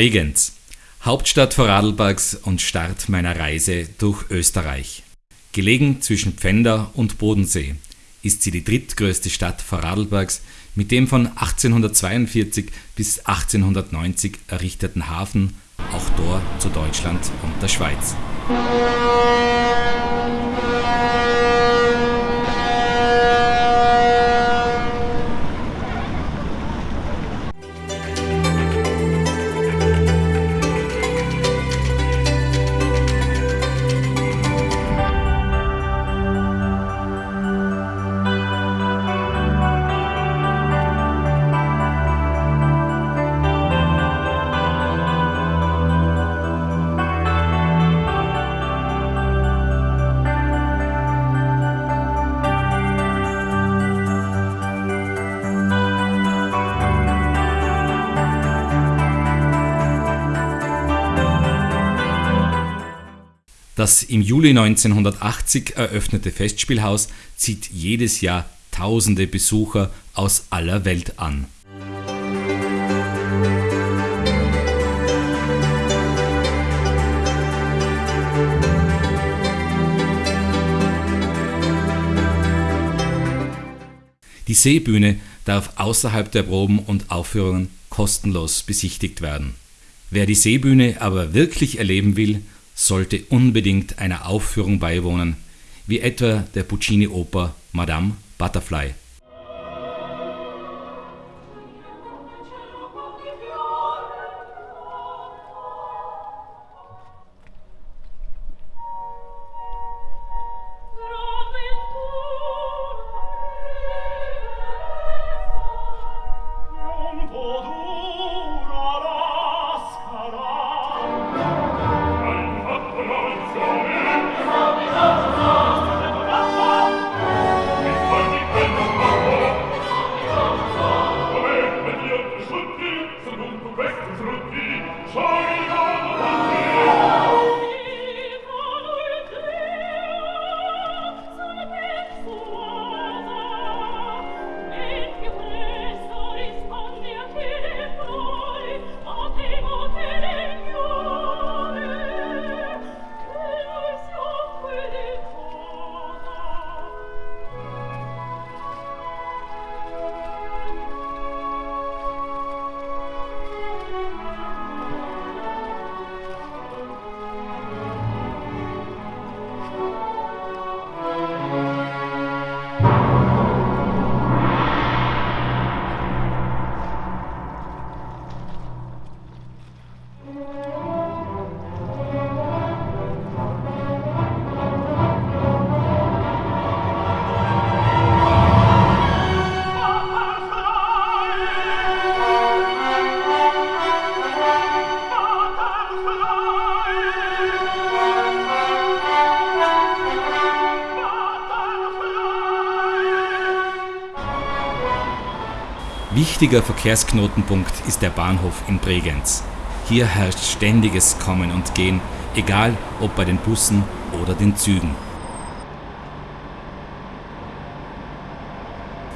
Bregenz, Hauptstadt Vorarlbergs und Start meiner Reise durch Österreich. Gelegen zwischen Pfänder und Bodensee ist sie die drittgrößte Stadt Vorarlbergs mit dem von 1842 bis 1890 errichteten Hafen, auch Tor zu Deutschland und der Schweiz. Das im Juli 1980 eröffnete Festspielhaus zieht jedes Jahr tausende Besucher aus aller Welt an. Die Seebühne darf außerhalb der Proben und Aufführungen kostenlos besichtigt werden. Wer die Seebühne aber wirklich erleben will, sollte unbedingt einer Aufführung beiwohnen, wie etwa der Puccini-Oper Madame Butterfly Wichtiger Verkehrsknotenpunkt ist der Bahnhof in Bregenz. Hier herrscht ständiges Kommen und Gehen, egal ob bei den Bussen oder den Zügen.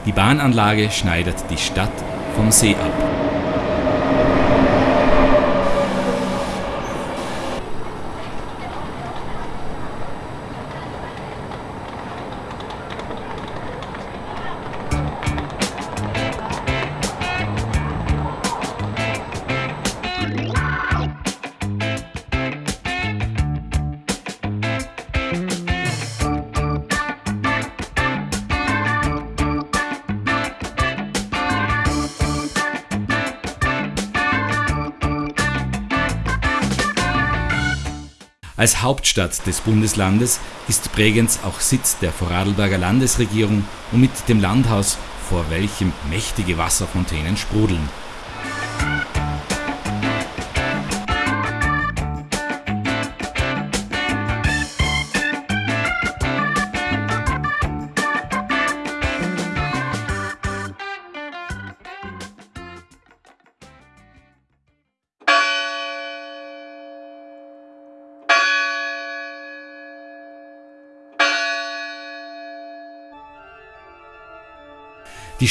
Die Bahnanlage schneidet die Stadt vom See ab. Als Hauptstadt des Bundeslandes ist Bregenz auch Sitz der Vorarlberger Landesregierung und mit dem Landhaus, vor welchem mächtige Wasserfontänen sprudeln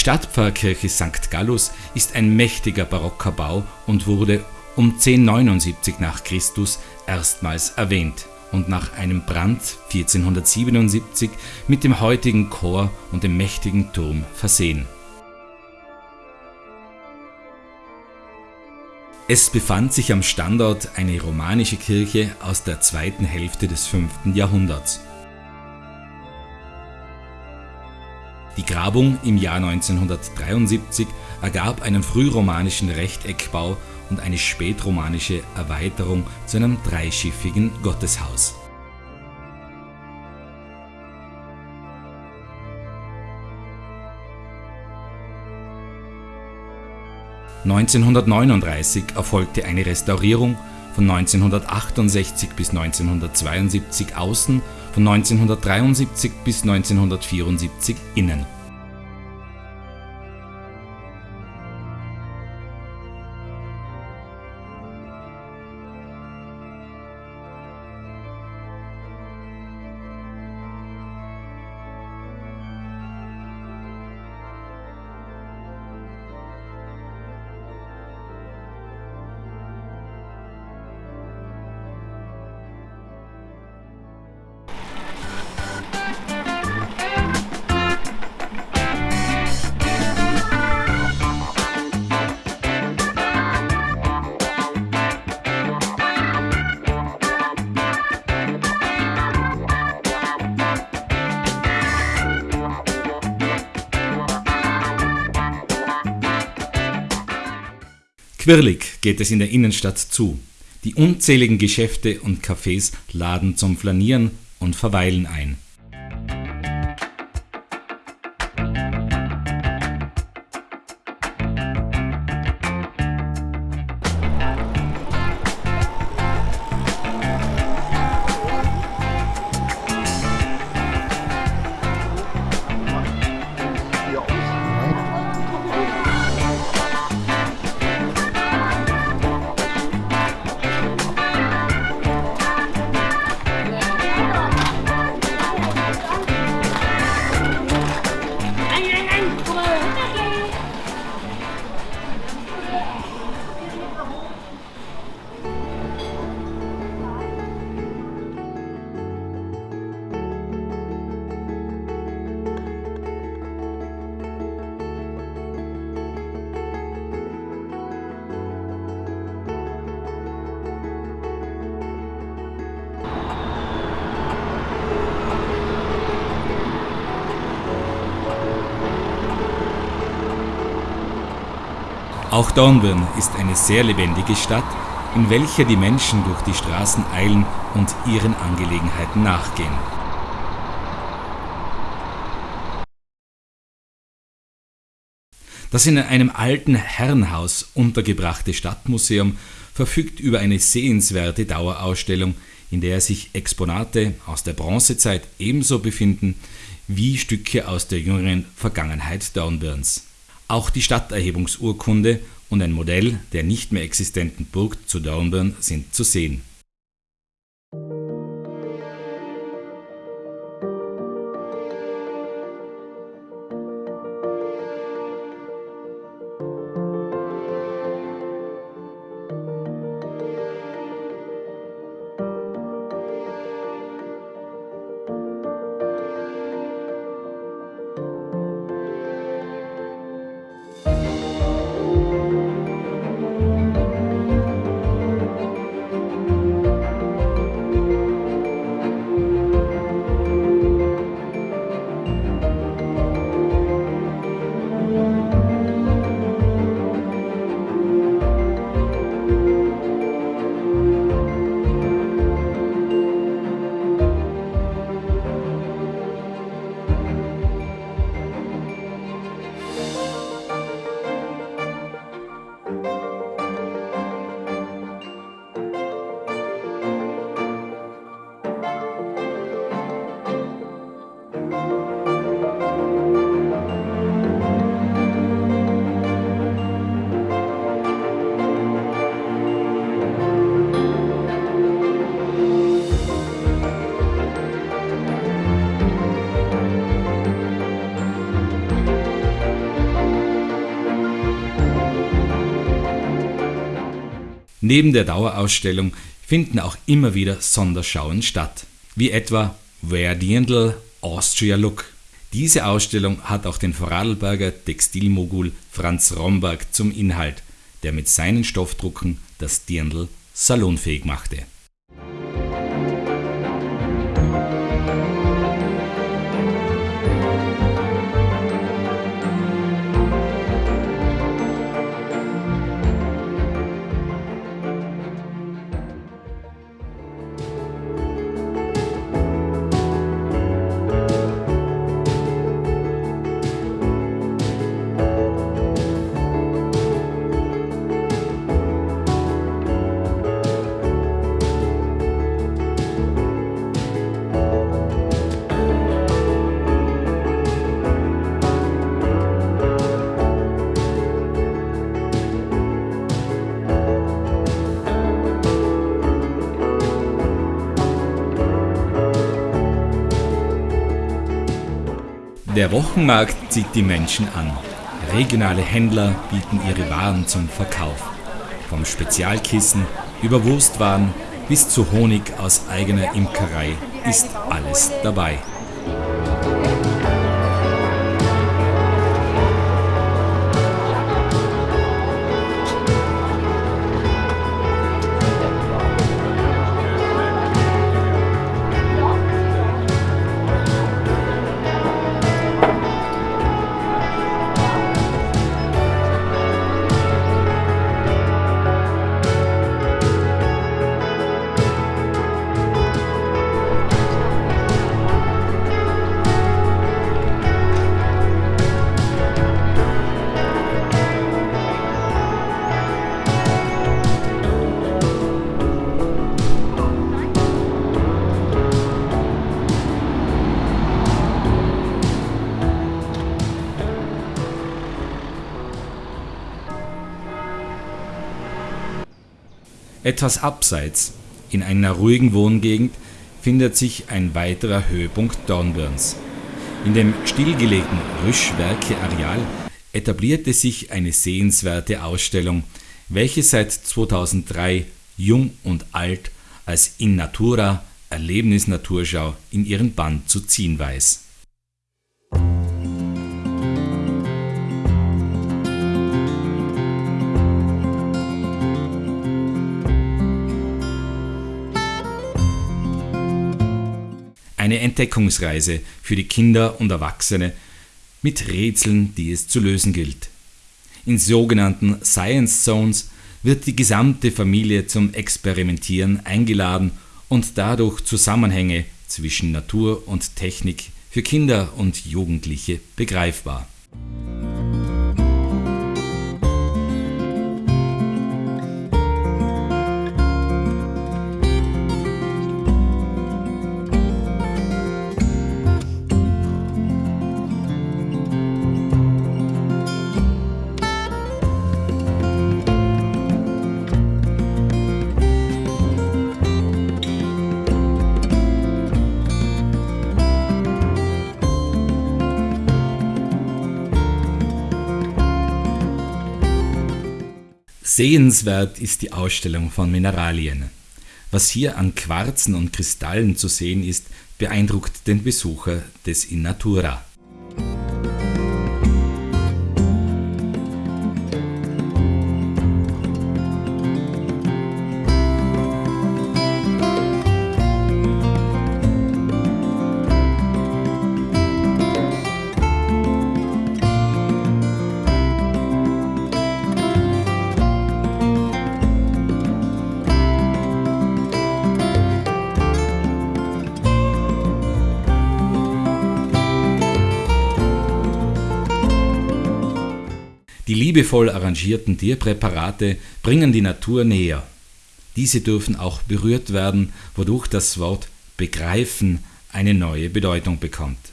Stadtpfarrkirche St. Gallus ist ein mächtiger barocker Bau und wurde um 1079 nach Christus erstmals erwähnt und nach einem Brand 1477 mit dem heutigen Chor und dem mächtigen Turm versehen. Es befand sich am Standort eine romanische Kirche aus der zweiten Hälfte des 5. Jahrhunderts. Die Grabung im Jahr 1973 ergab einen frühromanischen Rechteckbau und eine spätromanische Erweiterung zu einem dreischiffigen Gotteshaus. (1939) erfolgte eine Restaurierung, von 1968 bis 1972 außen, von 1973 bis 1974 innen Quirlig geht es in der Innenstadt zu. Die unzähligen Geschäfte und Cafés laden zum Flanieren und Verweilen ein Auch Dornbirn ist eine sehr lebendige Stadt, in welcher die Menschen durch die Straßen eilen und ihren Angelegenheiten nachgehen. Das in einem alten Herrenhaus untergebrachte Stadtmuseum verfügt über eine sehenswerte Dauerausstellung, in der sich Exponate aus der Bronzezeit ebenso befinden wie Stücke aus der jüngeren Vergangenheit Dornbirns auch die Stadterhebungsurkunde und ein Modell der nicht mehr existenten Burg zu Dornbirn sind zu sehen Neben der Dauerausstellung finden auch immer wieder Sonderschauen statt, wie etwa Where Dirndl Austria Look. Diese Ausstellung hat auch den Vorarlberger Textilmogul Franz Romberg zum Inhalt, der mit seinen Stoffdrucken das Dirndl salonfähig machte Der Wochenmarkt zieht die Menschen an. Regionale Händler bieten ihre Waren zum Verkauf. Vom Spezialkissen über Wurstwaren bis zu Honig aus eigener Imkerei ist alles dabei. Etwas abseits, in einer ruhigen Wohngegend, findet sich ein weiterer Höhepunkt Dornbirns. In dem stillgelegten Rüschwerke-Areal etablierte sich eine sehenswerte Ausstellung, welche seit 2003 Jung und Alt als In Natura Erlebnis-Naturschau in ihren Bann zu ziehen weiß eine Entdeckungsreise für die Kinder und Erwachsene mit Rätseln, die es zu lösen gilt. In sogenannten Science Zones wird die gesamte Familie zum Experimentieren eingeladen und dadurch Zusammenhänge zwischen Natur und Technik für Kinder und Jugendliche begreifbar Sehenswert ist die Ausstellung von Mineralien. Was hier an Quarzen und Kristallen zu sehen ist, beeindruckt den Besucher des In Natura liebevoll arrangierten Tierpräparate bringen die Natur näher. Diese dürfen auch berührt werden, wodurch das Wort begreifen eine neue Bedeutung bekommt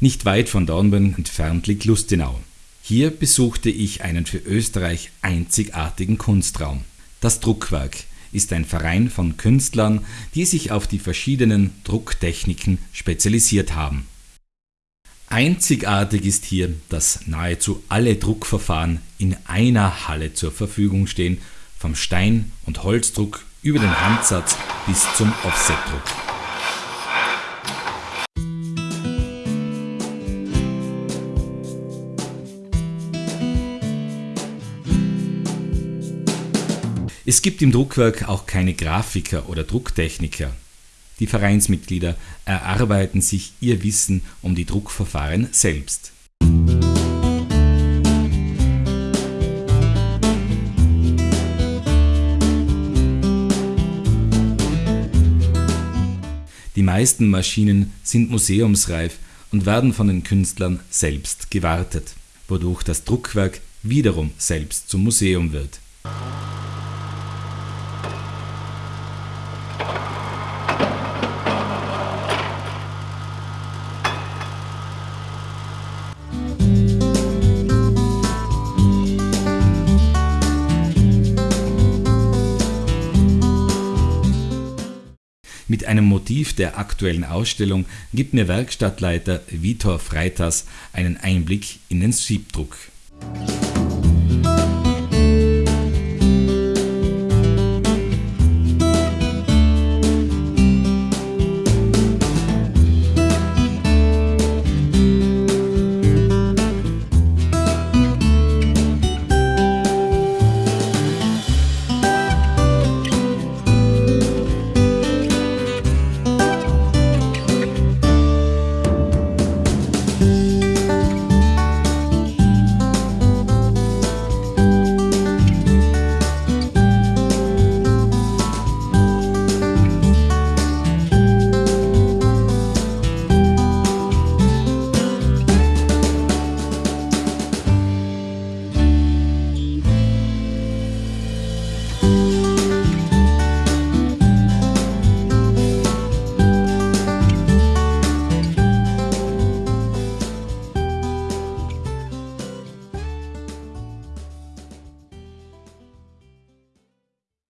Nicht weit von Dornbirn entfernt liegt Lustenau. Hier besuchte ich einen für Österreich einzigartigen Kunstraum. Das Druckwerk ist ein Verein von Künstlern, die sich auf die verschiedenen Drucktechniken spezialisiert haben. Einzigartig ist hier, dass nahezu alle Druckverfahren in einer Halle zur Verfügung stehen, vom Stein- und Holzdruck über den Handsatz bis zum Offsetdruck. Es gibt im Druckwerk auch keine Grafiker oder Drucktechniker. Die Vereinsmitglieder erarbeiten sich ihr Wissen um die Druckverfahren selbst. Die meisten Maschinen sind museumsreif und werden von den Künstlern selbst gewartet, wodurch das Druckwerk wiederum selbst zum Museum wird. Mit einem Motiv der aktuellen Ausstellung gibt mir Werkstattleiter Vitor Freitas einen Einblick in den Siebdruck.